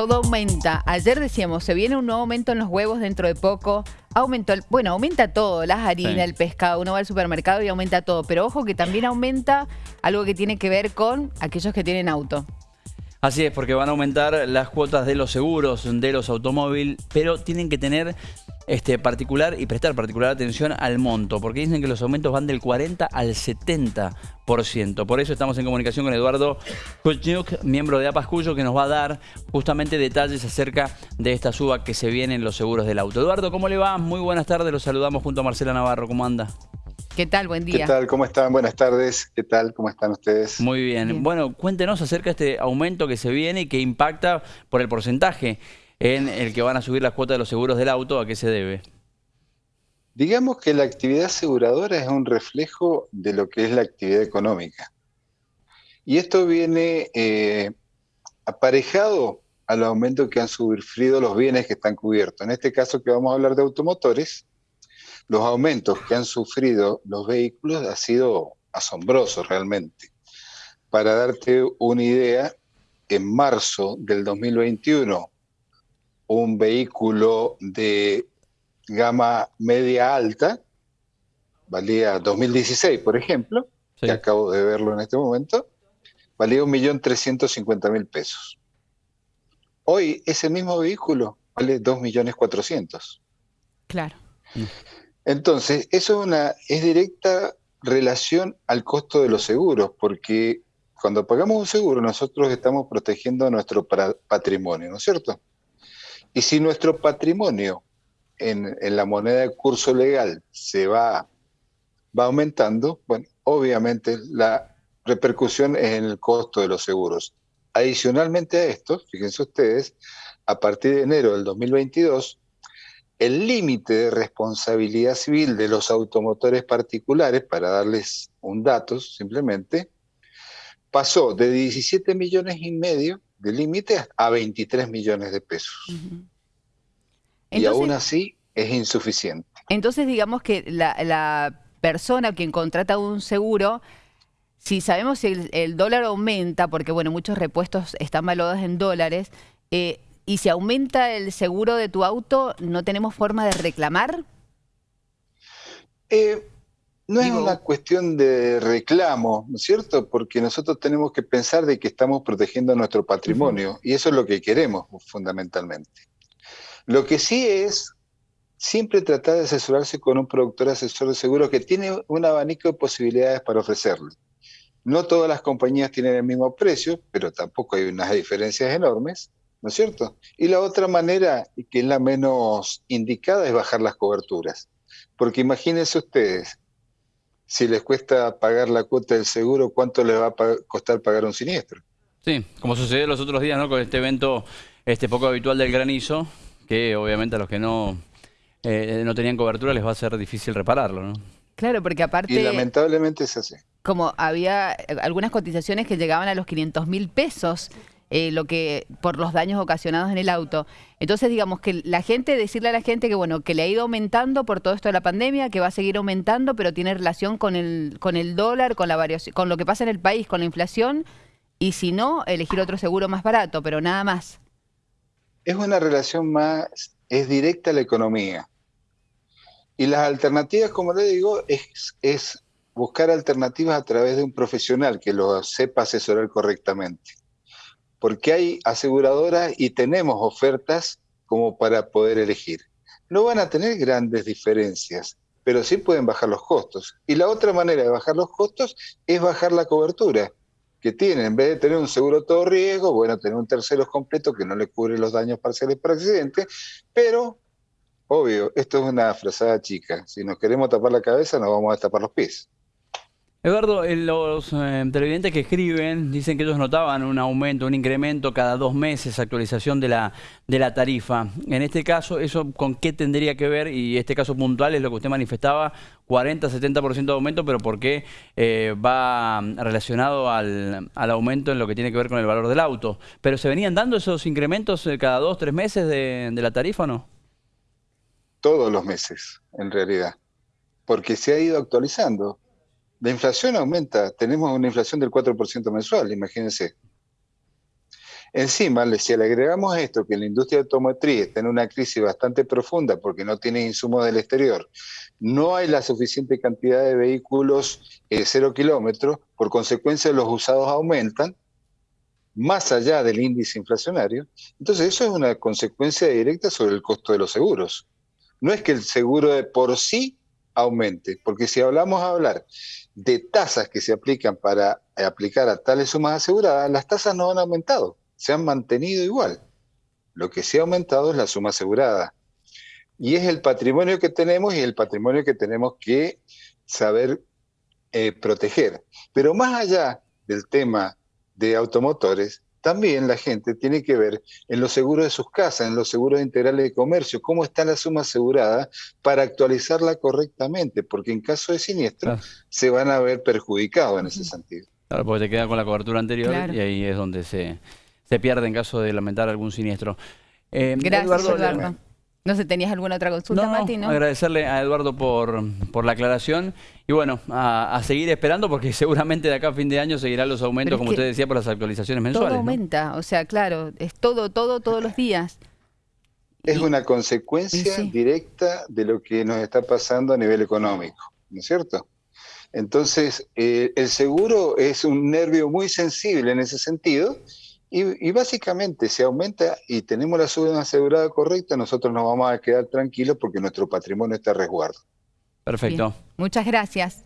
todo aumenta. Ayer decíamos, se viene un nuevo aumento en los huevos dentro de poco. Aumentó, el, bueno, aumenta todo, las harinas, Sí. el pescado, uno va al supermercado y aumenta todo. Pero ojo que también aumenta algo que tiene que ver con aquellos que tienen auto. Así es, porque van a aumentar las cuotas de los seguros de los automóviles, pero tienen que tener este particular y prestar particular atención al monto, porque dicen que los aumentos van del 40 al 70%. Por eso estamos en comunicación con Eduardo Kuchniuk, miembro de APAS Cuyo, que nos va a dar justamente detalles acerca de esta suba que se viene en los seguros del auto. Eduardo, ¿cómo le va? Muy buenas tardes, los saludamos junto a Marcela Navarro, ¿cómo anda? ¿Qué tal? Buen ¿Qué día. tal? ¿Cómo están? Buenas tardes. ¿Qué tal? ¿Cómo están ustedes? Muy bien. Bien. Bueno, cuéntenos acerca de este aumento que se viene y que impacta por el porcentaje en el que van a subir las cuotas de los seguros del auto. ¿A qué se debe? Digamos que la actividad aseguradora es un reflejo de lo que es la actividad económica. Y esto viene eh, aparejado al aumento que han sufrido los bienes que están cubiertos. En este caso que vamos a hablar de automotores, los aumentos que han sufrido los vehículos ha sido asombrosos realmente. Para darte una idea, en marzo del 2021, un vehículo de gama media alta, valía 2016, por ejemplo, Sí. que acabo de verlo en este momento, valía 1.350.000 pesos. Hoy ese mismo vehículo vale 2.400.000. Claro. Entonces, eso es una es directa relación al costo de los seguros, porque cuando pagamos un seguro nosotros estamos protegiendo nuestro patrimonio, ¿no es cierto? Y si nuestro patrimonio en, la moneda de curso legal se va, va aumentando, bueno, obviamente la repercusión es en el costo de los seguros. Adicionalmente a esto, fíjense ustedes, a partir de enero del 2022, el límite de responsabilidad civil de los automotores particulares, para darles un dato simplemente, pasó de 17 millones y medio de límite a 23 millones de pesos. Y aún así es insuficiente. entonces digamos que la, la persona quien contrata un seguro, si sabemos si el, el dólar aumenta, porque bueno, muchos repuestos están valuados en dólares, eh, y si aumenta el seguro de tu auto, ¿no tenemos forma de reclamar? Eh, no Digo- es una cuestión de reclamo, ¿no es cierto? Porque nosotros tenemos que pensar de que estamos protegiendo nuestro patrimonio y eso es lo que queremos fundamentalmente. Lo que sí es siempre tratar de asesorarse con un productor asesor de seguro que tiene un abanico de posibilidades para ofrecerle. No todas las compañías tienen el mismo precio, pero tampoco hay unas diferencias enormes, ¿no es cierto? Y la otra manera, que es la menos indicada, es bajar las coberturas. Porque imagínense ustedes, si les cuesta pagar la cuota del seguro, ¿cuánto les va a costar pagar un siniestro? Sí, como sucedió los otros días, ¿no? Con este evento este poco habitual del granizo, que obviamente a los que no, eh, no tenían cobertura les va a ser difícil repararlo, ¿no? Claro, porque Y aparte, lamentablemente es así. como había eh, algunas cotizaciones que llegaban a los 500 mil pesos, eh, lo que por los daños ocasionados en el auto. Entonces, digamos que la gente, decirle a la gente que bueno, que le ha ido aumentando por todo esto de la pandemia, que va a seguir aumentando, pero tiene relación con el, con el dólar, con la variación, con lo que pasa en el país, con la inflación, y si no, elegir otro seguro más barato, pero nada más. Es una relación más, es directa a la economía. Y las alternativas, como le digo, es, es buscar alternativas a través de un profesional que lo sepa asesorar correctamente. Porque hay aseguradoras y tenemos ofertas como para poder elegir. No van a tener grandes diferencias, pero sí pueden bajar los costos. Y la otra manera de bajar los costos es bajar la cobertura que tienen. En vez de tener un seguro todo riesgo, bueno, tener un tercero completo que no le cubre los daños parciales por accidente, pero, obvio, esto es una frazada chica. Si nos queremos tapar la cabeza, nos vamos a tapar los pies. Eduardo, eh, los eh, televidentes que escriben dicen que ellos notaban un aumento, un incremento cada dos meses, actualización de la, tarifa. En este caso, ¿eso con qué tendría que ver? Y este caso puntual es lo que usted manifestaba, 40-70% de aumento, pero ¿por qué eh, va relacionado al, al aumento en lo que tiene que ver con el valor del auto? ¿Pero se venían dando esos incrementos cada dos, tres meses de, de la tarifa o no? Todos los meses, en realidad, porque se ha ido actualizando. La inflación aumenta, tenemos una inflación del 4% mensual, imagínense. Encima, si le agregamos esto, que la industria automotriz está en una crisis bastante profunda porque no tiene insumos del exterior, no hay la suficiente cantidad de vehículos eh, cero kilómetros, por consecuencia los usados aumentan, más allá del índice inflacionario, entonces eso es una consecuencia directa sobre el costo de los seguros. No es que el seguro de por sí aumente, porque si hablamos a hablar de tasas que se aplican para aplicar a tales sumas aseguradas, las tasas no han aumentado, se han mantenido igual. Lo que sí ha aumentado es la suma asegurada. Y es el patrimonio que tenemos y el patrimonio que tenemos que saber eh, proteger. Pero más allá del tema de automotores, también la gente tiene que ver en los seguros de sus casas, en los seguros integrales de comercio, cómo está la suma asegurada para actualizarla correctamente, porque en caso de siniestro se van a ver perjudicados en ese sentido. Claro, porque te queda con la cobertura anterior y ahí es donde se, se pierde en caso de lamentar algún siniestro. Eh, Gracias, Eduardo. No sé, ¿tenías alguna otra consulta, Mati? No, agradecerle a Eduardo por, por la aclaración y bueno, a, seguir esperando porque seguramente de acá a fin de año seguirán los aumentos, como usted decía, por las actualizaciones mensuales. Todo aumenta, o sea, claro, es todo, todo, todos los días. Es una consecuencia directa de lo que nos está pasando a nivel económico, ¿no es cierto? Entonces, eh, el seguro es un nervio muy sensible en ese sentido y, básicamente, si aumenta y tenemos la suma asegurada correcta, nosotros nos vamos a quedar tranquilos porque nuestro patrimonio está a resguardo. Perfecto. Muchas gracias.